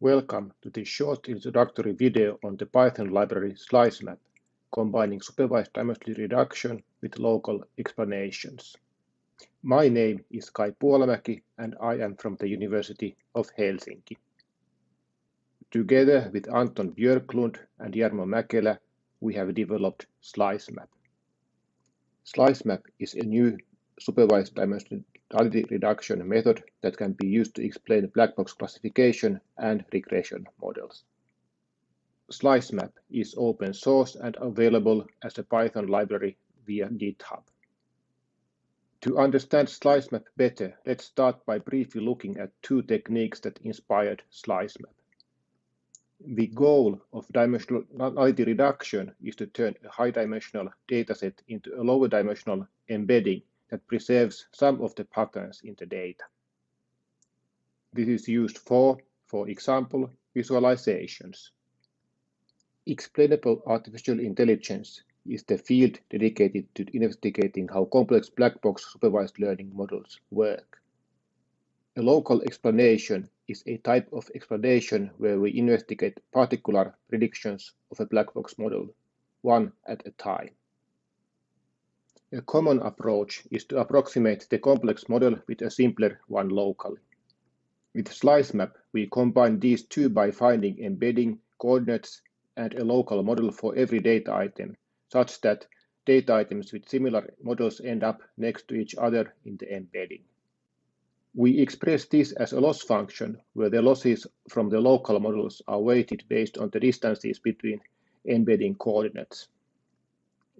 Welcome to this short introductory video on the Python library SLISEMAP, combining supervised dimensional reduction with local explanations. My name is Kai Puolamäki and I am from the University of Helsinki. Together with Anton Björklund and Jarmo Mäkelä, we have developed SLISEMAP. SLISEMAP is a new supervised dimensionality reduction method that can be used to explain black box classification and regression models. SLISEMAP is open source and available as a Python library via GitHub. To understand SLISEMAP better, let's start by briefly looking at two techniques that inspired SLISEMAP. The goal of dimensional dimensionality reduction is to turn a high-dimensional dataset into a lower-dimensional embedding that preserves some of the patterns in the data. This is used for, for example, visualizations. Explainable artificial intelligence is the field dedicated to investigating how complex black box supervised learning models work. A local explanation is a type of explanation where we investigate particular predictions of a black box model, one at a time. A common approach is to approximate the complex model with a simpler one locally. With SLISEMAP, we combine these two by finding embedding, coordinates, and a local model for every data item, such that data items with similar models end up next to each other in the embedding. We express this as a loss function, where the losses from the local models are weighted based on the distances between embedding coordinates.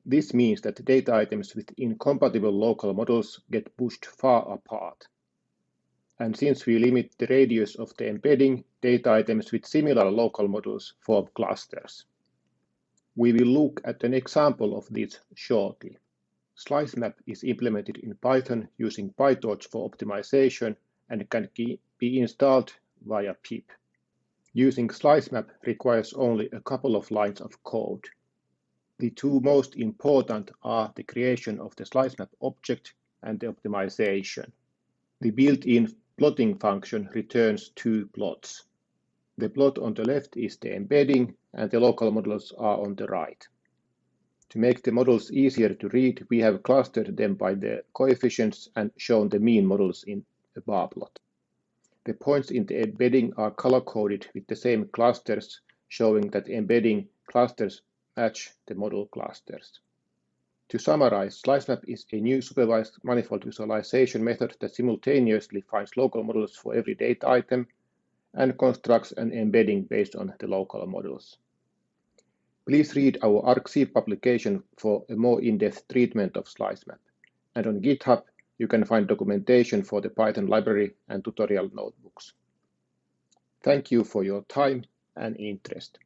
This means that data items with incompatible local models get pushed far apart. And since we limit the radius of the embedding, data items with similar local models form clusters. We will look at an example of this shortly. SLISEMAP is implemented in Python using PyTorch for optimization and can be installed via pip. Using SLISEMAP requires only a couple of lines of code. The two most important are the creation of the SLISEMAP object and the optimization. The built-in plotting function returns two plots. The plot on the left is the embedding and the local models are on the right. To make the models easier to read, we have clustered them by the coefficients and shown the mean models in a bar plot. The points in the embedding are color-coded with the same clusters, showing that embedding clusters match the model clusters. To summarize, SLISEMAP is a new supervised manifold visualization method that simultaneously finds local models for every data item and constructs an embedding based on the local models. Please read our arXiv publication for a more in-depth treatment of SLISEMAP. And on GitHub, you can find documentation for the Python library and tutorial notebooks. Thank you for your time and interest.